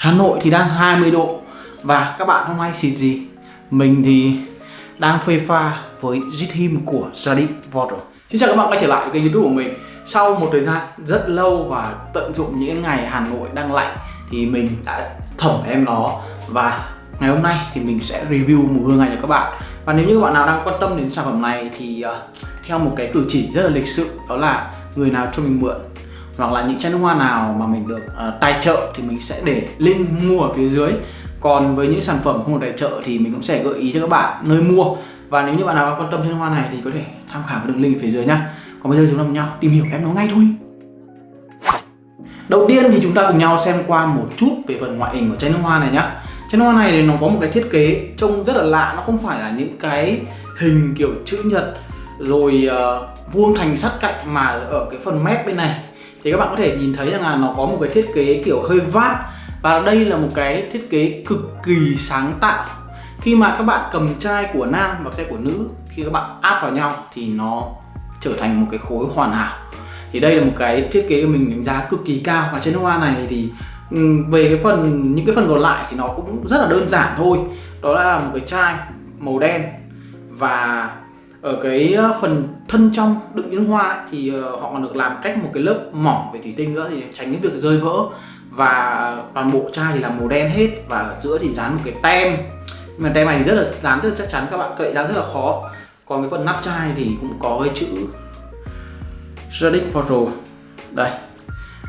Hà Nội thì đang 20 độ và các bạn hôm nay xịt gì? Mình thì đang phê pha với Zithim của gia đình rồi. Xin chào các bạn quay trở lại với kênh youtube của mình Sau một thời gian rất lâu và tận dụng những ngày Hà Nội đang lạnh thì mình đã thẩm em nó và ngày hôm nay thì mình sẽ review mùi hương này cho các bạn và nếu như các bạn nào đang quan tâm đến sản phẩm này thì uh, theo một cái cử chỉ rất là lịch sự đó là người nào cho mình mượn hoặc là những chai nước hoa nào mà mình được uh, tài trợ thì mình sẽ để link mua ở phía dưới. Còn với những sản phẩm không được tài trợ thì mình cũng sẽ gợi ý cho các bạn nơi mua. Và nếu như bạn nào quan tâm chai nước hoa này thì có thể tham khảo đường link phía dưới nhá. Còn bây giờ chúng ta cùng nhau tìm hiểu em nó ngay thôi. Đầu tiên thì chúng ta cùng nhau xem qua một chút về phần ngoại hình của chai nước hoa này nhá. Chai nước hoa này thì nó có một cái thiết kế trông rất là lạ nó không phải là những cái hình kiểu chữ nhật rồi uh, vuông thành sắt cạnh mà ở cái phần mép bên này thì các bạn có thể nhìn thấy rằng là nó có một cái thiết kế kiểu hơi vát. Và đây là một cái thiết kế cực kỳ sáng tạo. Khi mà các bạn cầm chai của nam và chai của nữ, khi các bạn áp vào nhau thì nó trở thành một cái khối hoàn hảo. Thì đây là một cái thiết kế mình đánh giá cực kỳ cao. Và trên hoa này thì ừ, về cái phần, những cái phần còn lại thì nó cũng rất là đơn giản thôi. Đó là một cái chai màu đen và ở cái ờ, phần thân trong đựng những hoa thì ờ, họ còn được làm cách một cái lớp mỏng về thủy tinh nữa thì tránh cái việc rơi vỡ. Và toàn bộ chai thì là màu đen hết và ở giữa thì dán một cái tem. Nhưng mà tem này thì rất là, dán rất là chắc chắn các bạn, cậy ra rất là khó. Còn cái phần nắp chai thì cũng có cái chữ Jardin Photo đây.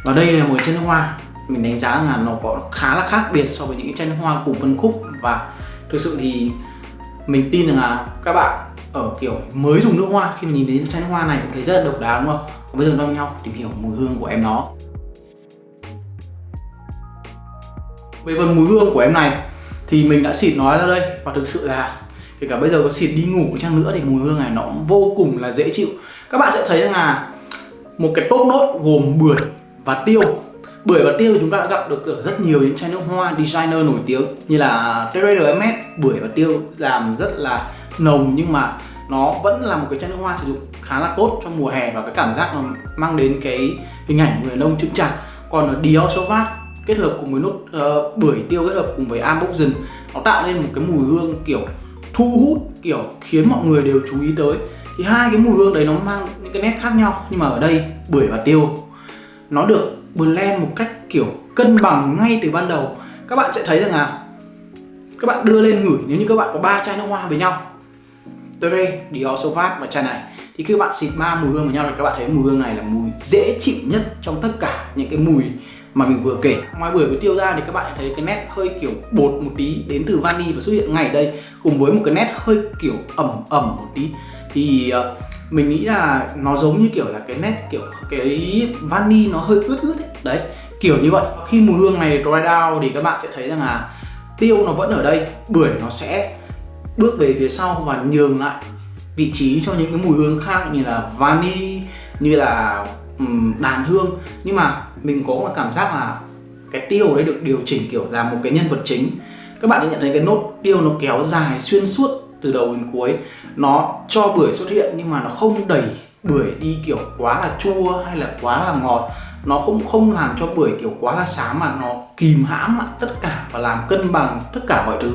Và đây là một cái chân hoa. Mình đánh giá là nó có khá là khác biệt so với những cái chân hoa cùng phân khúc. Và thực sự thì mình tin rằng là các bạn ở kiểu, mới dùng nước hoa. Khi mà nhìn đến chai nước hoa này cũng thấy rất là độc đáo, đúng không? Còn bây giờ đong nhau tìm hiểu mùi hương của em nó. Về phần mùi hương của em này, thì mình đã xịt nó ra đây. Và thực sự là, kể cả bây giờ có xịt đi ngủ chăng nữa, thì mùi hương này nó vô cùng là dễ chịu. Các bạn sẽ thấy rằng là, một cái top nốt gồm bưởi và tiêu bưởi và tiêu chúng ta đã gặp được ở rất nhiều những chai nước hoa designer nổi tiếng như là TRMS bưởi và tiêu làm rất là nồng nhưng mà nó vẫn là một cái chai nước hoa sử dụng khá là tốt trong mùa hè và cái cảm giác nó mang đến cái hình ảnh người nông ông chững chạc. Còn ở Dior Sauvage kết hợp cùng với nốt uh, ờ, bưởi tiêu kết hợp cùng với Amboxen nó tạo nên một cái mùi hương kiểu thu hút kiểu khiến mọi người đều chú ý tới. Thì hai cái mùi hương đấy nó mang những cái nét khác nhau nhưng mà ở đây bưởi và tiêu nó được blend một cách kiểu cân bằng ngay từ ban đầu. Các bạn sẽ thấy rằng là các bạn đưa lên ngửi nếu như các bạn có ba chai nước hoa với nhau. Tere, Dior Sauvage và chai này. Thì khi bạn xịt ma mùi hương với nhau thì các bạn thấy mùi hương này là mùi dễ chịu nhất trong tất cả những cái mùi mà mình vừa kể. Ngoài bưởi với tiêu ra thì các bạn thấy cái nét hơi kiểu bột một tí đến từ vani và xuất hiện ngay đây cùng với một cái nét hơi kiểu ẩm ẩm một tí. Thì uh, mình nghĩ là nó giống như kiểu là cái nét kiểu cái vani nó hơi ướt ướt ấy. đấy kiểu như vậy. Khi mùi hương này dry down thì các bạn sẽ thấy rằng là tiêu nó vẫn ở đây bưởi nó sẽ bước về phía sau và nhường lại vị trí cho những cái mùi hương khác như là vani như là um, đàn hương. Nhưng mà mình có một cảm giác là cái tiêu đấy được điều chỉnh kiểu là một cái nhân vật chính. Các bạn sẽ nhận thấy cái nốt tiêu nó kéo dài xuyên suốt từ đầu đến cuối. Nó cho bưởi xuất hiện nhưng mà nó không đẩy bưởi đi kiểu quá là chua hay là quá là ngọt. Nó không không làm cho bưởi kiểu quá là xám mà nó kìm hãm lại tất cả và làm cân bằng tất cả mọi thứ.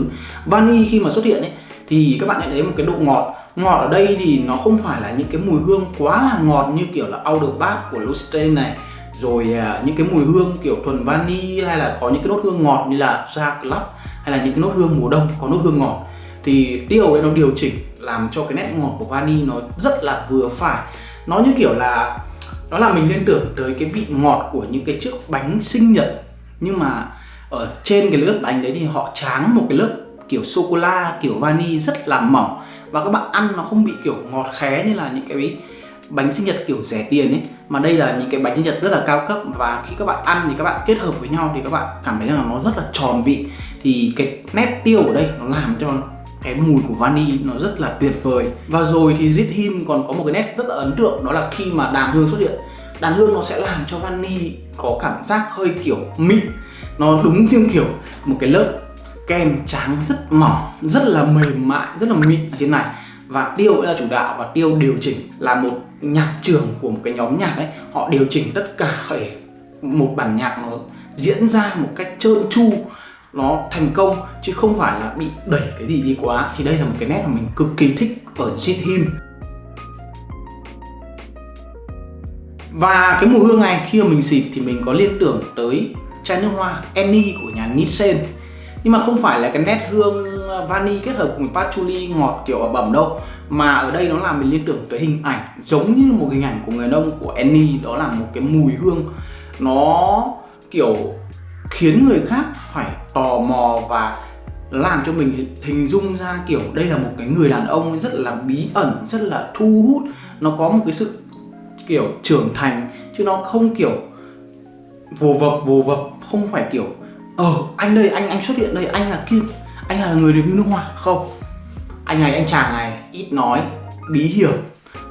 Vani khi mà xuất hiện ấy thì các bạn nhận thấy một cái độ ngọt. Ngọt ở đây thì nó không phải là những cái mùi hương quá là ngọt như kiểu là Outerbath của Lustrain này rồi à, những cái mùi hương kiểu thuần vani hay là có những cái nốt hương ngọt như là Jack Club hay là những cái nốt hương mùa đông có nốt hương ngọt thì tiêu đấy nó điều chỉnh làm cho cái nét ngọt của vani nó rất là vừa phải. Nó như kiểu là, nó làm mình liên tưởng tới cái vị ngọt của những cái chiếc bánh sinh nhật. Nhưng mà ở trên cái lớp bánh đấy thì họ tráng một cái lớp kiểu sô cô la kiểu vani rất là mỏng. Và các bạn ăn nó không bị kiểu ngọt khé như là những cái bánh sinh nhật kiểu rẻ tiền ấy. Mà đây là những cái bánh sinh nhật rất là cao cấp. Và khi các bạn ăn thì các bạn kết hợp với nhau thì các bạn cảm thấy rằng nó rất là tròn vị. Thì cái nét tiêu ở đây nó làm cho cái mùi của vani nó rất là tuyệt vời. Và rồi thì Zit Him còn có một cái nét rất là ấn tượng, đó là khi mà đàn hương xuất hiện, đàn hương nó sẽ làm cho vani có cảm giác hơi kiểu mịn. Nó đúng như kiểu một cái lớp kem trắng rất mỏng, rất là mềm mại, rất là mịn ở trên này. Và tiêu là chủ đạo và tiêu điều chỉnh là một nhạc trưởng của một cái nhóm nhạc ấy. Họ điều chỉnh tất cả khởi một bản nhạc nó diễn ra một cách trơn tru nó thành công chứ không phải là bị đẩy cái gì đi quá. Thì đây là một cái nét mà mình cực kỳ thích ở Jithim và cái mùi hương này, khi mà mình xịt thì mình có liên tưởng tới chai nước hoa Annie của nhà Nissen nhưng mà không phải là cái nét hương vani kết hợp cùng patchouli ngọt kiểu ở bẩm đâu, mà ở đây nó làm mình liên tưởng tới hình ảnh giống như một hình ảnh của người nông của Annie. Đó là một cái mùi hương nó kiểu khiến người khác phải tò mò và làm cho mình hình dung ra kiểu đây là một cái người đàn ông rất là bí ẩn, rất là thu hút. Nó có một cái sự kiểu trưởng thành chứ nó không kiểu vồ vập vồ vập, không phải kiểu ờ anh đây, anh anh xuất hiện đây, anh là kim, anh là người review nước hoa. Không. Anh này, anh chàng này, ít nói, bí hiểm,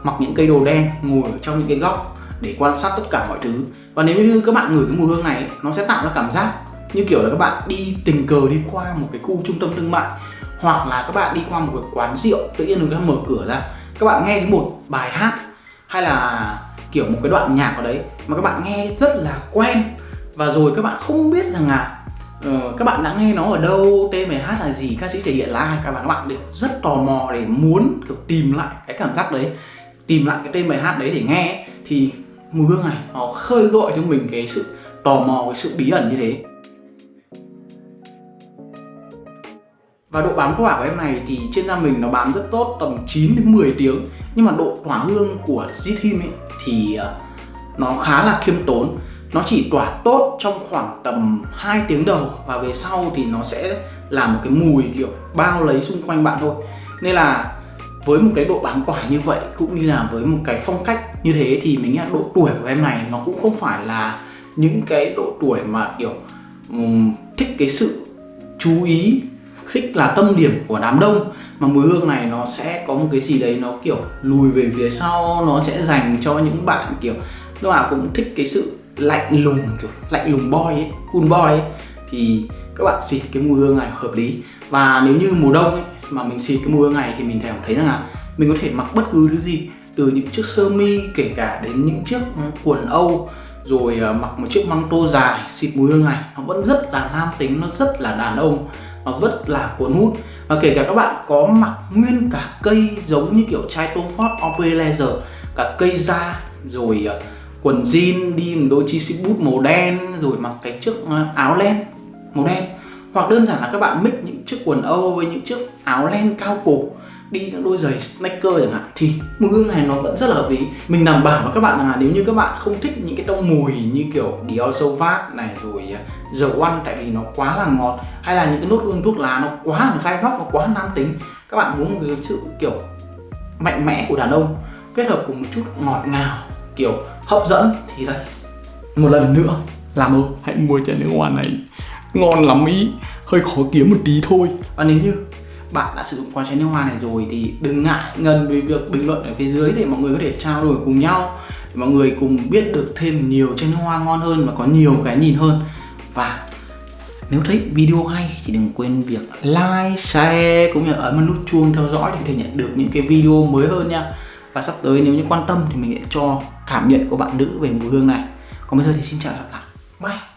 mặc những cây đồ đen ngồi ở trong những cái góc để quan sát tất cả mọi thứ. Và nếu như các bạn ngửi cái mùi hương này nó sẽ tạo ra cảm giác như kiểu là các bạn đi tình cờ đi qua một cái khu trung tâm thương mại hoặc là các bạn đi qua một cái quán rượu tự nhiên người ta mở cửa ra các bạn nghe thấy một bài hát hay là kiểu một cái đoạn nhạc ở đấy mà các bạn nghe rất là quen và rồi các bạn không biết rằng là uh, các bạn đã nghe nó ở đâu tên bài hát là gì ca sĩ thể hiện là ai các bạn các bạn đều rất tò mò để muốn kiểu tìm lại cái cảm giác đấy tìm lại cái tên bài hát đấy để nghe thì mùi hương này, nó khơi gọi cho mình cái sự tò mò, cái sự bí ẩn như thế. Và độ bám tỏa của em này thì trên da mình nó bám rất tốt, tầm 9 đến 10 tiếng. Nhưng mà độ tỏa hương của Zithim ấy thì à, nó khá là khiêm tốn. Nó chỉ tỏa tốt trong khoảng tầm 2 tiếng đầu Và về sau thì nó sẽ là một cái mùi kiểu bao lấy xung quanh bạn thôi. Nên là với một cái độ bám quả như vậy cũng như là với một cái phong cách như thế thì mình nghĩ là độ tuổi của em này nó cũng không phải là những cái độ tuổi mà kiểu um, thích cái sự chú ý thích là tâm điểm của đám đông. Mà mùi hương này nó sẽ có một cái gì đấy nó kiểu lùi về phía sau nó sẽ dành cho những bạn kiểu lúc nào cũng thích cái sự lạnh lùng kiểu lạnh lùng boy ấy, cool boy ấy. Thì các bạn xịt cái mùi hương này hợp lý. Và nếu như mùa đông ấy mà mình xịt cái mùi hương này thì mình cảm thấy rằng là mình có thể mặc bất cứ thứ gì, từ những chiếc sơ mi kể cả đến những chiếc quần âu, rồi ờ, mặc một chiếc măng tô dài xịt mùi hương này. Nó vẫn rất là nam tính, nó rất là đàn ông, nó rất là cuốn hút. Và kể cả các bạn có mặc nguyên cả cây giống như kiểu chai Tom Ford Opry Leather cả cây da, rồi ờ, quần jean đi một đôi chi xịt bút màu đen, rồi mặc cái chiếc ờ, áo len màu đen. Hoặc đơn giản là các bạn mix những chiếc quần âu với những chiếc áo len cao cổ, đi các đôi giày sneaker chẳng hạn, thì mùi hương này nó vẫn rất là hợp lý. Mình đảm bảo với các bạn là nếu như các bạn không thích những cái tông mùi như kiểu Dior Sauvage này, rồi à, dầu ăn One, tại vì nó quá là ngọt, hay là những cái nốt hương thuốc lá nó quá là gai góc, nó quá nam tính, các bạn muốn một cái sự, kiểu, mạnh mẽ của đàn ông, kết hợp cùng một chút ngọt ngào, kiểu, hấp dẫn, thì đây. Một lần nữa, làm ơn, hãy mua chai nước hoa này. Ngon lắm ý, hơi khó kiếm một tí thôi. Và nếu như bạn đã sử dụng qua chai nước hoa này rồi thì đừng ngại ngần về việc bình luận ở phía dưới để mọi người có thể trao đổi cùng nhau để mọi người cùng biết được thêm nhiều chai nước hoa ngon hơn và có nhiều cái nhìn hơn. Và nếu thấy video hay thì đừng quên việc like, share cũng như ấn vào nút chuông theo dõi để có thể nhận được những cái video mới hơn nha. Và sắp tới nếu như quan tâm thì mình sẽ cho cảm nhận của bạn nữ về mùi hương này. Còn bây giờ thì xin chào và hẹn gặp lại. Bye.